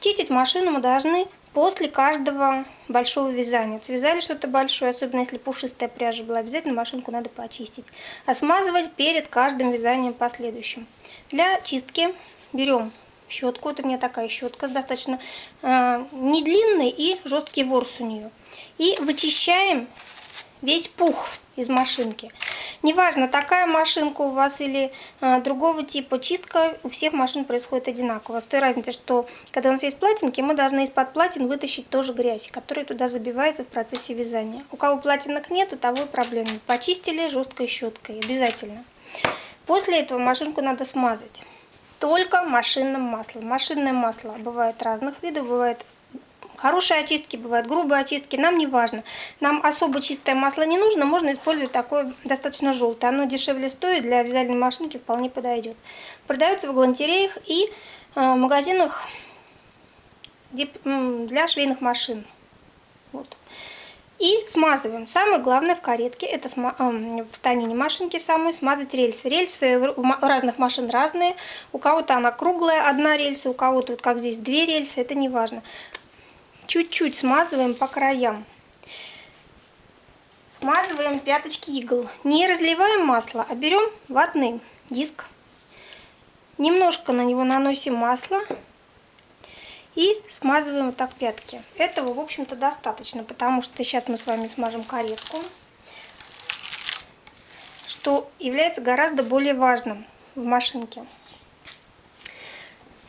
Чистить машину мы должны после каждого большого вязания. Связали что-то большое, особенно если пушистая пряжа была, обязательно машинку надо почистить. А смазывать перед каждым вязанием последующим. Для чистки берем щетку. Вот у меня такая щетка достаточно э, не длинный и жесткий ворс у нее. И вычищаем весь пух из машинки. Неважно, такая машинка у вас или э, другого типа, чистка у всех машин происходит одинаково. С той разницей, что когда у нас есть платинки, мы должны из-под платин вытащить тоже грязь, которая туда забивается в процессе вязания. У кого платинок нет, у того и проблемы. Почистили жесткой щеткой, обязательно. После этого машинку надо смазать. Только машинным маслом. Машинное масло бывает разных видов, бывает Хорошие очистки бывают, грубые очистки, нам не важно. Нам особо чистое масло не нужно, можно использовать такое достаточно желтое. Оно дешевле стоит, для вязальной машинки вполне подойдет. Продается в галантереях и э, магазинах для швейных машин. Вот. И смазываем. Самое главное в каретке, это э, в станине машинки самой, смазать рельсы. Рельсы у разных машин разные. У кого-то она круглая, одна рельса, у кого-то, вот как здесь, две рельсы, это не важно чуть-чуть смазываем по краям. Смазываем пяточки игл. Не разливаем масло, а берем ватный диск. Немножко на него наносим масло. И смазываем вот так пятки. Этого, в общем-то, достаточно, потому что сейчас мы с вами смажем каретку. Что является гораздо более важным в машинке.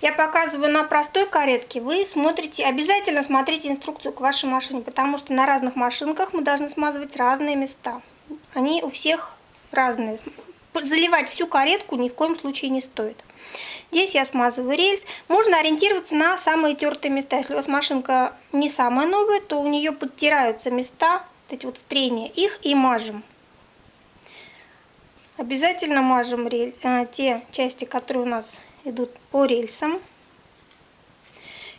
Я показываю на простой каретке, вы смотрите, обязательно смотрите инструкцию к вашей машине, потому что на разных машинках мы должны смазывать разные места. Они у всех разные. Заливать всю каретку ни в коем случае не стоит. Здесь я смазываю рельс. Можно ориентироваться на самые тертые места. Если у вас машинка не самая новая, то у нее подтираются места, эти вот трения, их и мажем. Обязательно мажем рель, э, те части, которые у нас идут по рельсам.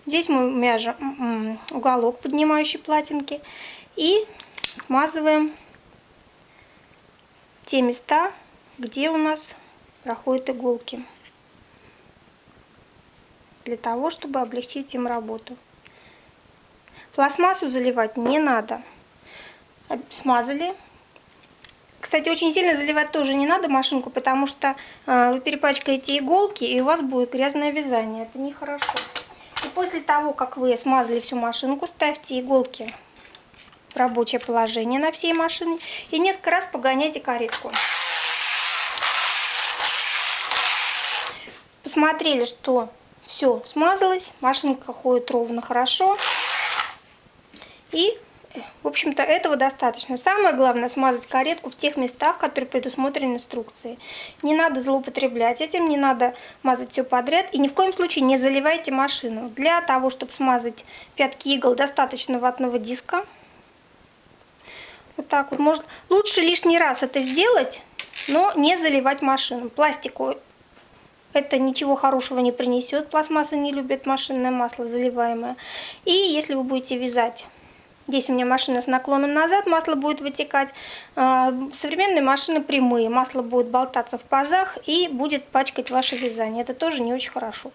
Здесь мы мяжем уголок поднимающей платинки и смазываем те места, где у нас проходят иголки, для того, чтобы облегчить им работу. Пластмассу заливать не надо. Смазали, кстати, очень сильно заливать тоже не надо машинку, потому что э, вы перепачкаете иголки, и у вас будет грязное вязание. Это нехорошо. И после того, как вы смазали всю машинку, ставьте иголки в рабочее положение на всей машине и несколько раз погоняйте каретку. Посмотрели, что все смазалось, машинка ходит ровно хорошо. И в общем-то, этого достаточно. Самое главное смазать каретку в тех местах, которые предусмотрены инструкцией. Не надо злоупотреблять этим, не надо мазать все подряд. И ни в коем случае не заливайте машину. Для того, чтобы смазать пятки игл, достаточно ватного диска. Вот так вот. Может, лучше лишний раз это сделать, но не заливать машину. Пластику это ничего хорошего не принесет. Пластмасса не любит машинное масло заливаемое. И если вы будете вязать Здесь у меня машина с наклоном назад, масло будет вытекать. А, современные машины прямые, масло будет болтаться в пазах и будет пачкать ваше вязание. Это тоже не очень хорошо.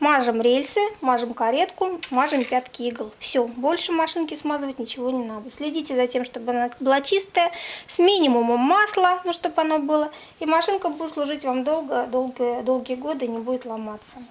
Мажем рельсы, мажем каретку, мажем пятки игл. Все, больше машинки смазывать ничего не надо. Следите за тем, чтобы она была чистая, с минимумом масла, ну чтобы оно было. И машинка будет служить вам долго, долго, долгие годы, не будет ломаться.